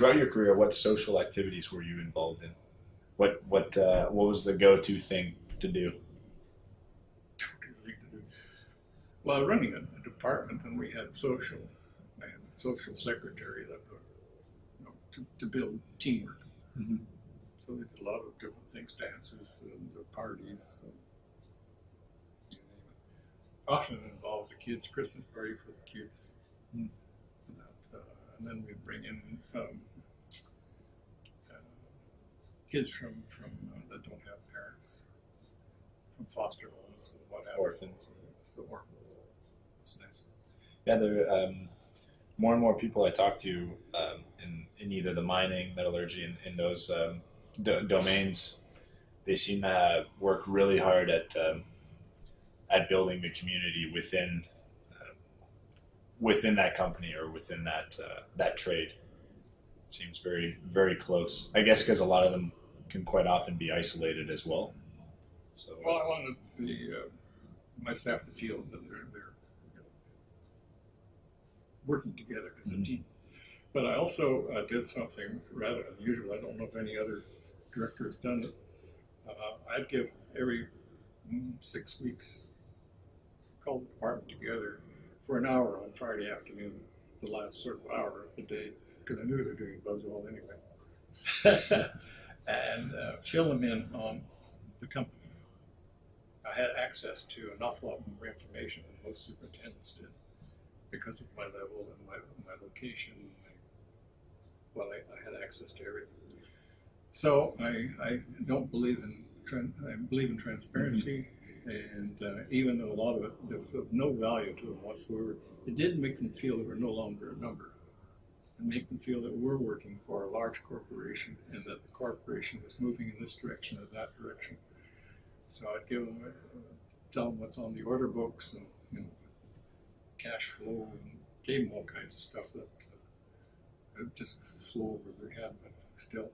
throughout your career, what social activities were you involved in? What what uh, what was the go to thing to do? Well, running a, department, and we had social, I had a social secretary that you know, to, to build teamwork. Mhm. So they did a lot of different things, dances and the parties, and you name it. Often involved the kids' Christmas party for the kids. Hmm. And, that, uh, and then we bring in um, uh, kids from from uh, that don't have parents, from foster homes and what have. Orphans. So orphans. It's nice. Yeah, there um, more and more people I talk to um, in in either the mining, metallurgy, in, in those um, do- domains, they seem to work really hard at um, at building the community within within that company or within that uh, that trade. It seems very very close. I guess because a lot of them can quite often be isolated as well. So Well, I wanted the uh, my staff to feel that they're they're you know, working together as Mhm. a team. But I also uh, did something rather unusual. I don't know if any other director has done it. Uh, I'd give every mm, six weeks call the department together for an hour on Friday afternoon, the last sort of hour of the day, because I knew they were doing Buzzwell anyway, and uh, fill them in on the company. I had access to an awful lot more information than most superintendents did because of my level and my, my location. My, well, I, I had access to everything. So I, I don't believe in I believe in transparency, and uh, even though a lot of it was of no value to them whatsoever, it did make them feel they we're no longer a number, and make them feel that we're working for a large corporation and that the corporation was moving in this direction or that direction. So I'd give them, uh, tell them what's on the order books and you know, cash flow, and gave them all kinds of stuff that uh, just flew over their head, but still.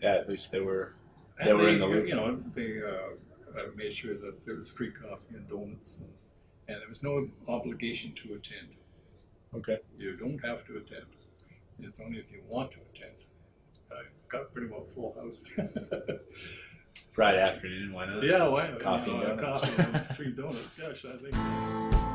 yeah, at least they were And They were in the loop. You know, they uh, uh, made sure that there was free coffee and donuts, and, and there was no obligation to attend. okay. You don't have to attend. It's only if you want to attend. I got pretty well full house. Friday afternoon, why not? yeah, why? Coffee you know, and donuts. coffee and free donuts. Gosh, I think.